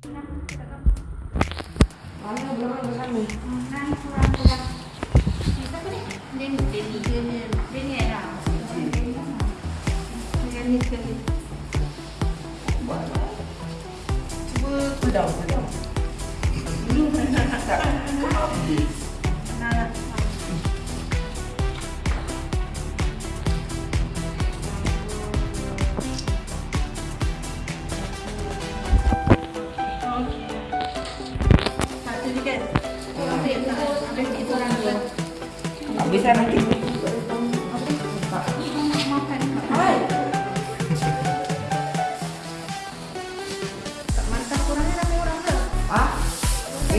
Mana belakang ke sana? Nang kurang kurang. Kita apa ni? Denny, Denny, Denny, Denny ada. Denny sekali. Buat apa? Cuba pedang, pedang. Tak. Bisa nanti. Hai. Tak mantap kurangnya ramai orang ke? Ah? Eh,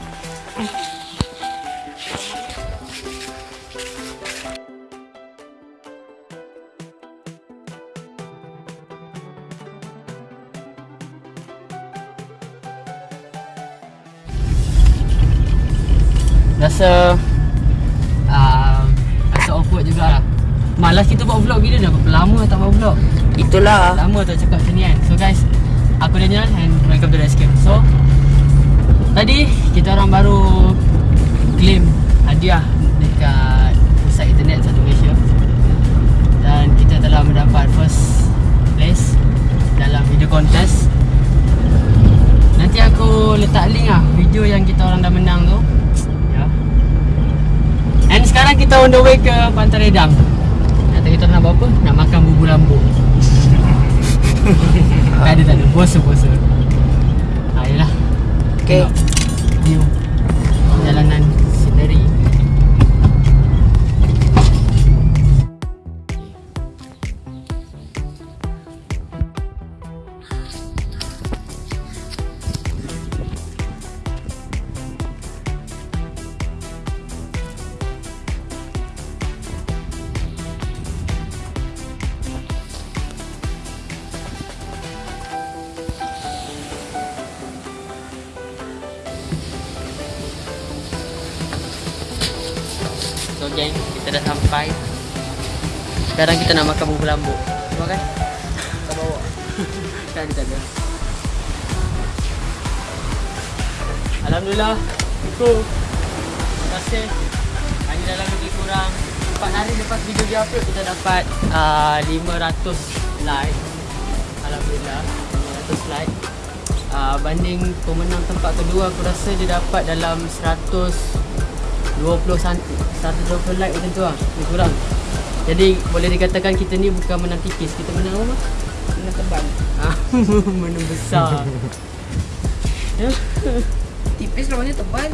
Rasa uh, Rasa awkward jugalah. Malas kita buat vlog bila dah Berapa lama tak buat vlog. Itulah. Lama tak cakap macam ni kan. So guys Aku Daniel and welcome to the escape So Tadi kita orang baru Claim hadiah Dekat Pusat internet satu Malaysia. Dan kita telah mendapat first place Dalam video contest. Nanti aku letak link lah Video yang kita orang dah menang tu And sekarang kita on the way ke Pantai Redang. Nanti kita nak buat apa? Nak makan bubur lambuk Tak ada tak ada, puasa-puasa ha, Yelah Okay. Tengok. View So geng, kita dah sampai. Sekarang kita nak makan bubur lambuk. Cuba kan? Tak bawa. Tak ada, tak ada. Alhamdulillah. Syukur. Terima kasih. Hari dalam lebih kurang. 4 hari lepas video dia upload Kita dapat uh, 500 like. Alhamdulillah. 500 like. Uh, Banding pemenang tempat kedua Aku rasa dia dapat dalam 100 20 santi 120 like macam tu lah Lebih kurang Jadi boleh dikatakan kita ni bukan menang tipis Kita menang apa? Kena tebal. Ah, menang besar Ya Tipis lawannya tebal.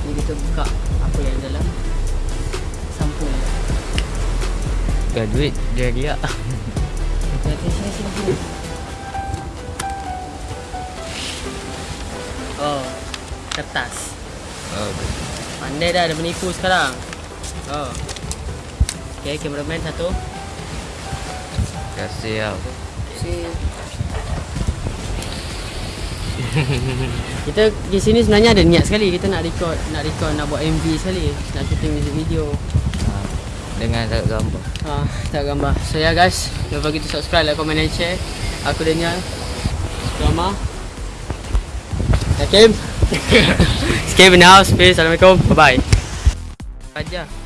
Ni kita buka apa yang dalam Sampul Bukan duit dia riak Sini sini sini Oh Kertas Oh Pandai dah ada menipu sekarang Oh Okay cameraman satu Terima kasih Si Kita di sini sebenarnya ada niat sekali Kita nak record Nak record nak buat MV sekali Nak shooting music video ha, Dengan tak gambar Ah, tak gambar. So ya yeah, guys, jangan lupa kita subscribe, like, comment and share. Aku Daniel. Drama. Yakim. The house. Peace. Assalamualaikum. Bye bye. Aja.